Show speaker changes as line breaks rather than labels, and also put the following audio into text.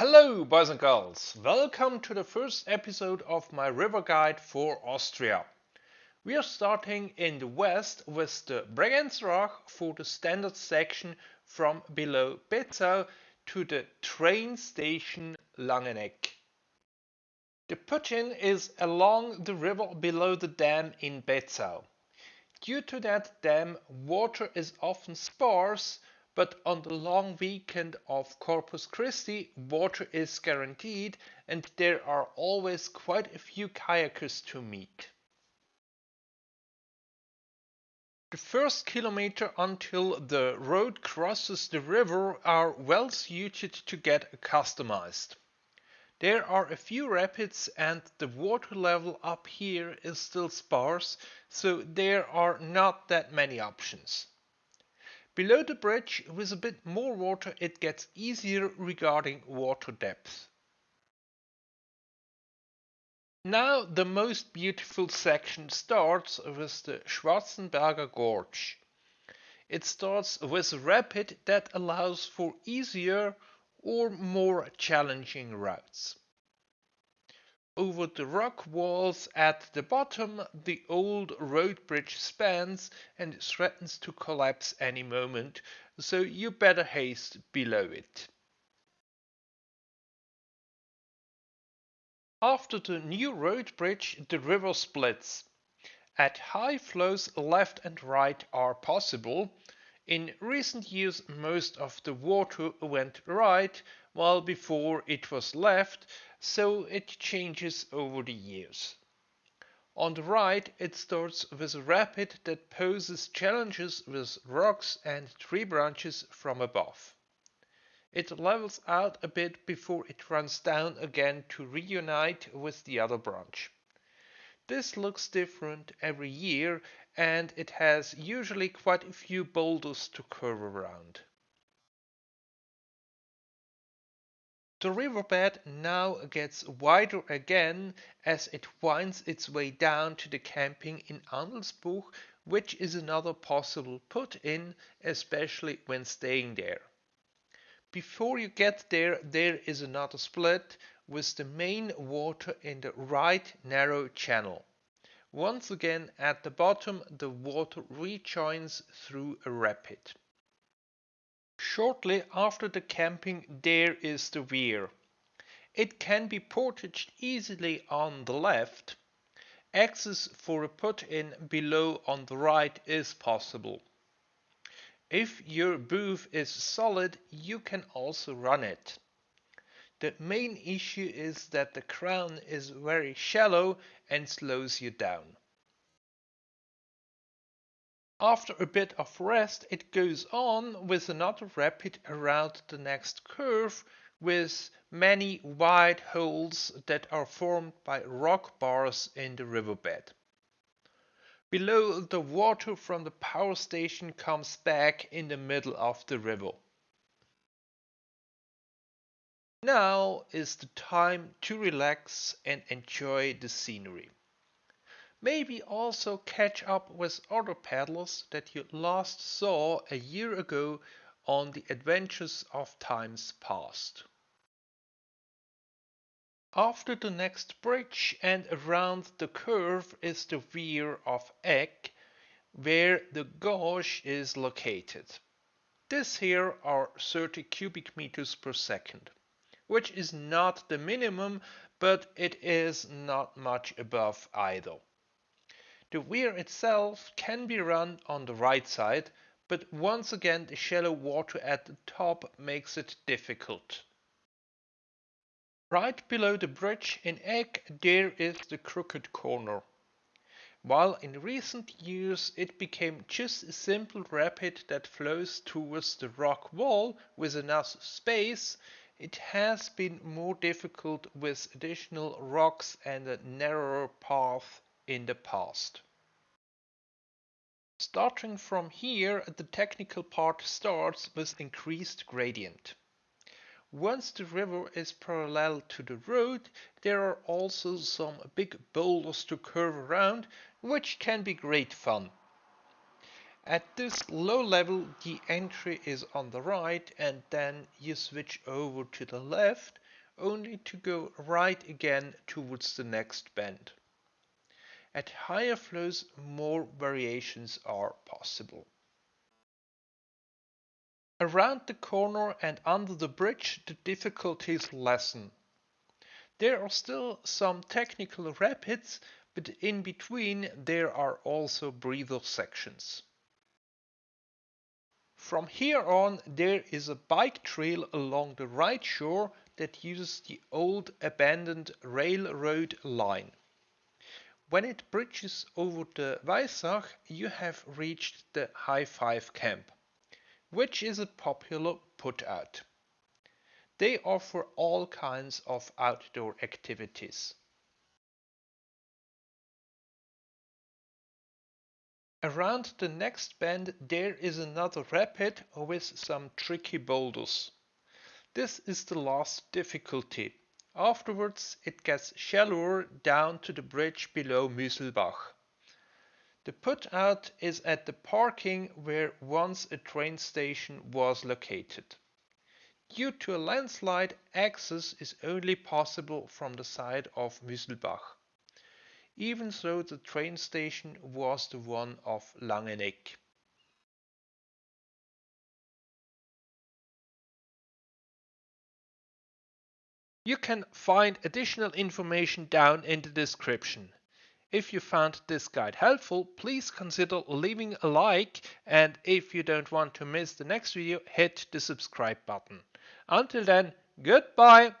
Hello boys and girls, welcome to the first episode of my river guide for Austria. We are starting in the west with the Bregenzerach for the standard section from below Bezau to the train station Langenegg. The put-in is along the river below the dam in Bezau. Due to that dam, water is often sparse but on the long weekend of Corpus Christi, water is guaranteed and there are always quite a few kayakers to meet. The first kilometer until the road crosses the river are well suited to get customized. There are a few rapids and the water level up here is still sparse, so there are not that many options. Below the bridge, with a bit more water, it gets easier regarding water depth. Now the most beautiful section starts with the Schwarzenberger Gorge. It starts with a rapid that allows for easier or more challenging routes. Over the rock walls at the bottom, the old road bridge spans and threatens to collapse any moment, so you better haste below it. After the new road bridge, the river splits. At high flows, left and right are possible. In recent years, most of the water went right, while before it was left, so it changes over the years. On the right, it starts with a rapid that poses challenges with rocks and tree branches from above. It levels out a bit before it runs down again to reunite with the other branch. This looks different every year and it has usually quite a few boulders to curve around. The riverbed now gets wider again as it winds its way down to the camping in Andelsbuch, which is another possible put-in, especially when staying there. Before you get there, there is another split with the main water in the right narrow channel. Once again at the bottom the water rejoins through a rapid. Shortly after the camping there is the weir. It can be portaged easily on the left. Access for a put-in below on the right is possible. If your booth is solid, you can also run it. The main issue is that the crown is very shallow and slows you down. After a bit of rest, it goes on with another rapid around the next curve with many wide holes that are formed by rock bars in the riverbed. Below, the water from the power station comes back in the middle of the river. Now is the time to relax and enjoy the scenery. Maybe also catch up with other paddlers that you last saw a year ago on the adventures of times past. After the next bridge and around the curve is the weir of Egg, where the gauge is located. This here are 30 cubic meters per second, which is not the minimum, but it is not much above either. The weir itself can be run on the right side, but once again the shallow water at the top makes it difficult. Right below the bridge in Egg there is the crooked corner. While in recent years it became just a simple rapid that flows towards the rock wall with enough space, it has been more difficult with additional rocks and a narrower path in the past. Starting from here, the technical part starts with increased gradient. Once the river is parallel to the road, there are also some big boulders to curve around, which can be great fun. At this low level, the entry is on the right and then you switch over to the left, only to go right again towards the next bend. At higher flows more variations are possible. Around the corner and under the bridge the difficulties lessen. There are still some technical rapids, but in between there are also breather sections. From here on there is a bike trail along the right shore that uses the old abandoned railroad line. When it bridges over the Weissach you have reached the High Five Camp, which is a popular put-out. They offer all kinds of outdoor activities. Around the next bend there is another rapid with some tricky boulders. This is the last difficulty. Afterwards it gets shallower down to the bridge below Müselbach. The put-out is at the parking where once a train station was located. Due to a landslide, access is only possible from the side of Müselbach. Even though the train station was the one of Langenegg. You can find additional information down in the description. If you found this guide helpful, please consider leaving a like and if you don't want to miss the next video, hit the subscribe button. Until then, goodbye!